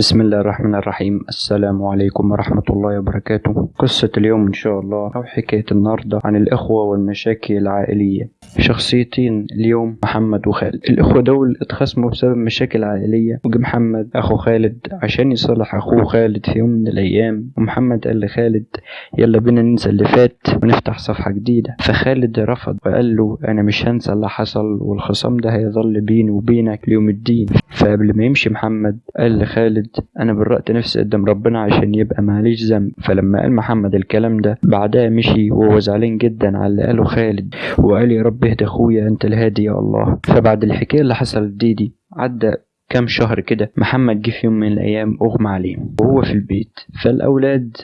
بسم الله الرحمن الرحيم السلام عليكم ورحمة الله وبركاته قصة اليوم إن شاء الله أو حكاية النهاردة عن الإخوة والمشاكل العائلية شخصيتين اليوم محمد وخالد الإخوة دول اتخاصموا بسبب مشاكل عائلية وجه محمد أخو خالد عشان يصلح أخوه خالد في يوم من الأيام ومحمد قال لخالد يلا بينا ننسى اللي فات ونفتح صفحة جديدة فخالد رفض وقال له أنا مش هنسى اللي حصل والخصام ده هيظل بيني وبينك ليوم الدين فقبل ما يمشي محمد قال لخالد أنا برأت نفسي قدام ربنا عشان يبقى ماليش ذنب. فلما قال محمد الكلام ده بعدها مشي وهو زعلان جدا على اللي قاله خالد وقال يا رب اهدى أخويا أنت الهادي يا الله. فبعد الحكاية اللي حصلت دي دي عدى كام شهر كده محمد جه في يوم من الأيام أغمى عليه وهو في البيت. فالأولاد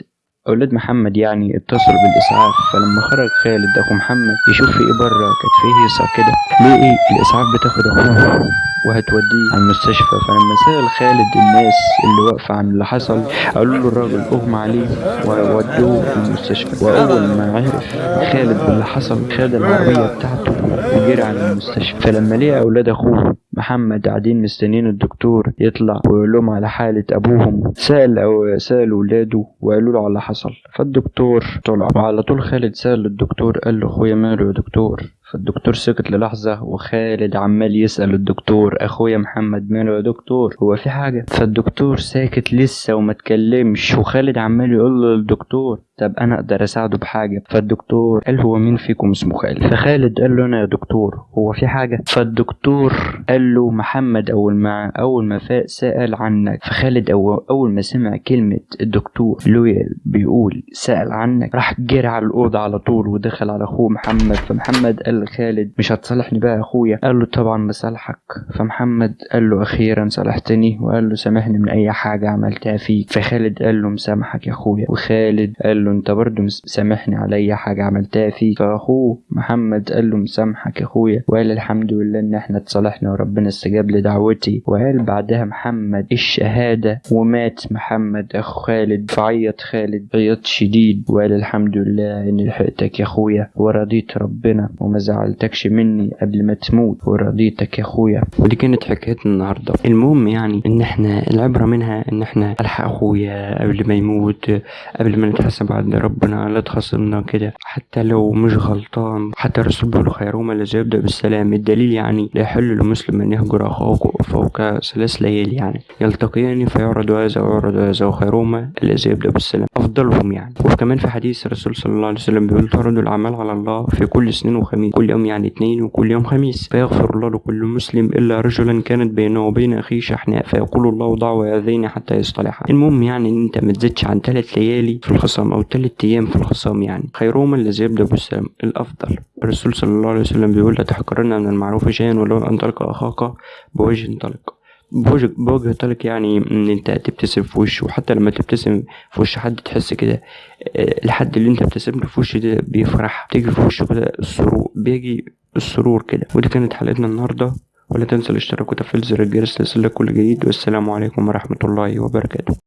أولاد محمد يعني اتصلوا بالإسعاف فلما خرج خالد أخو محمد يشوف في إيه بره كانت فيه هيصة كده ليه إيه؟ الإسعاف بتاخد أخوه وهتوديه على المستشفى. فلما سأل خالد الناس اللي واقفة عن اللي حصل قالوا له الراجل أغمى عليه وودوه المستشفى. وأول ما عرف خالد باللي حصل خد العربية بتاعته وجري على المستشفى. فلما لقى أولاد أخوه محمد قاعدين مستنيين الدكتور يطلع ويقول لهم على حالة أبوهم. سأل أو سأل ولاده وقالوا له على اللي حصل. فالدكتور طلع. وعلى طول خالد سأل الدكتور قال له أخويا ماله يا دكتور؟ فالدكتور سكت للحظة وخالد عمال يسأل الدكتور أخويا محمد ماله يا دكتور؟ هو في حاجة. فالدكتور ساكت لسه وما اتكلمش وخالد عمال يقول للدكتور طب أنا أقدر أساعده بحاجة؟ فالدكتور قال هو مين فيكم اسمه خالد؟ فخالد قال له أنا يا دكتور. هو في حاجة. فالدكتور قال له محمد أول ما أول ما فاق سأل عنك. فخالد أول, ما سمع كلمة الدكتور لويل بيقول سأل عنك. راح جري على الأوضة على طول ودخل على أخوه محمد. فمحمد قال لخالد مش هتصالحني بقى يا أخويا؟ قال له طبعا بصالحك. فمحمد قال له أخيرا صالحتني. وقال له سامحني من أي حاجة عملتها فيك. فخالد قال له مسامحك يا أخويا. وخالد قال له أنت برضه مسامحني على أي حاجة عملتها فيك. فأخوه محمد قال له مسامحك يا أخويا. وقال الحمد لله إن إحنا اتصالحنا وربنا استجاب لدعوتي. وقال بعدها محمد الشهادة ومات محمد. أخو خالد فعيط خالد عيط شديد. وقال الحمد لله إني لحقتك يا أخويا ورضيت ربنا. وما زعلتكش مني قبل ما تموت ورضيتك يا أخويا. ودي كانت حكايتنا النهاردة. المهم يعني إن إحنا العبرة منها إن إحنا ألحق أخويا قبل ما يموت قبل ما نتحاسب عند ربنا لا تخاصمنا كده. حتى لو مش غلطان حتى الرسول بيقول خيرهما الذي يبدأ بالسلام. الدليل يعني لا يحل لمسلم أن يهجر أخاه فوق ثلاث ليالي يعني. يلتقيان فيعرض هذا ويعرض هذا وخيرهما الذي يبدأ بالسلام. أفضلهم يعني. وكمان في حديث الرسول صلى الله عليه وسلم بيقول تعرض الأعمال على الله في كل اثنين وخميس. كل يوم يعني اثنين وكل يوم خميس. فيغفر الله لكل مسلم إلا رجلا كانت بينه وبين أخيه شحناء. فيقول الله ضعوا هذين حتى يصطلحا. المهم يعني إن أنت ما تزيدش عن ثلاث ليالي في الخصام أو ثلاث أيام في الخصام يعني. خيرهما الذي يبدأ بالسلام الأفضل. الرسول صلى الله عليه وسلم بيقول لا تحقرن من المعروف شيئا ولو أن تلقى أخاك بوجه طلق بوجه, طلق يعني إن أنت تبتسم في وشه وحتى لما تبتسم في وش حد تحس كده الحد اللي أنت بتبتسم له في وشه ده بيفرح تيجي في وشه كده السرور بيجي السرور كده. ودي كانت حلقتنا النهارده. ولا تنسى الاشتراك وتفعيل زر الجرس ليصلك كل جديد. والسلام عليكم ورحمة الله وبركاته.